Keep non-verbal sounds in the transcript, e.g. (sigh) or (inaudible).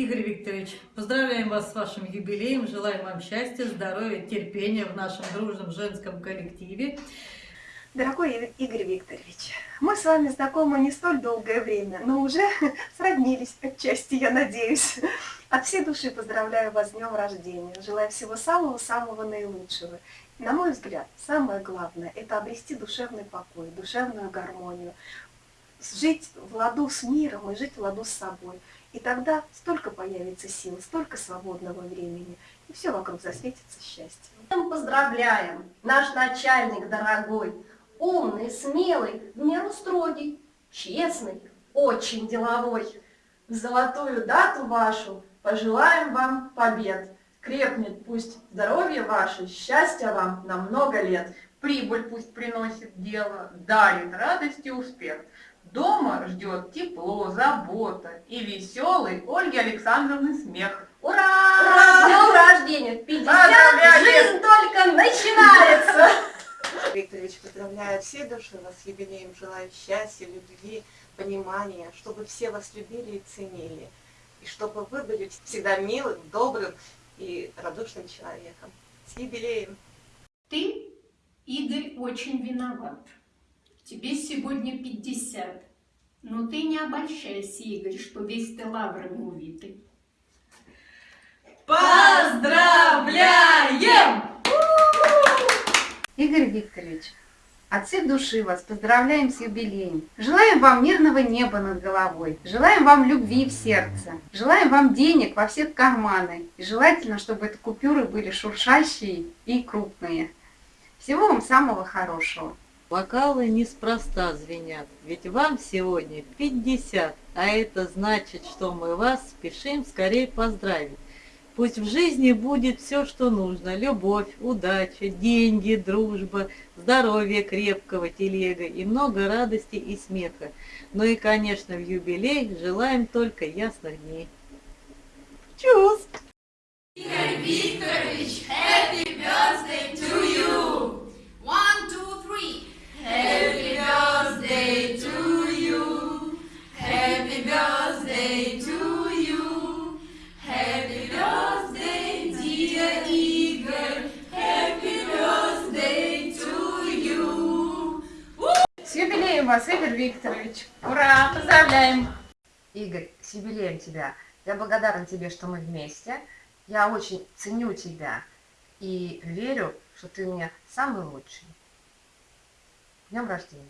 Игорь Викторович, поздравляем вас с вашим юбилеем, желаем вам счастья, здоровья, терпения в нашем дружном женском коллективе. Дорогой Игорь Викторович, мы с вами знакомы не столь долгое время, но уже (laughs) сроднились отчасти, я надеюсь. От всей души поздравляю вас с днем рождения, желаю всего самого-самого наилучшего. На мой взгляд, самое главное – это обрести душевный покой, душевную гармонию, жить в ладу с миром и жить в ладу с собой. И тогда столько появится сил, столько свободного времени, и все вокруг засветится счастьем. Поздравляем, наш начальник дорогой, умный, смелый, в меру строгий, честный, очень деловой. В золотую дату вашу пожелаем вам побед. Крепнет пусть здоровье ваше, счастья вам на много лет. Прибыль пусть приносит дело, дарит радость и успех. Дома ждет тепло, забота и веселый Ольги Александровны смех. Ура! Ура! С днем рождения! В 50 Поздравляем! жизнь только начинается! (laughs) Викторович, поздравляю всей души вас с юбилеем, желаю счастья, любви, понимания, чтобы все вас любили и ценили, и чтобы вы были всегда милым, добрым и радушным человеком. С юбилеем! Ты, Игорь, очень виноват. Тебе сегодня 50. Но ты не обольщайся, Игорь, что весь ты лаврами увитый. Поздравляем! Игорь Викторович, от всей души вас поздравляем с юбилеем. Желаем вам мирного неба над головой. Желаем вам любви в сердце. Желаем вам денег во все карманы. И желательно, чтобы эти купюры были шуршащие и крупные. Всего вам самого хорошего. Бокалы неспроста звенят, ведь вам сегодня 50, а это значит, что мы вас спешим скорее поздравить. Пусть в жизни будет все, что нужно. Любовь, удача, деньги, дружба, здоровье крепкого телега и много радости и смеха. Ну и, конечно, в юбилей желаем только ясных дней. Чус! Игорь Викторович, happy birthday вас, Игорь Викторович! Ура! Поздравляем! Игорь, с юбилеем тебя. Я благодарен тебе, что мы вместе. Я очень ценю тебя и верю, что ты мне самый лучший. Днем рождения!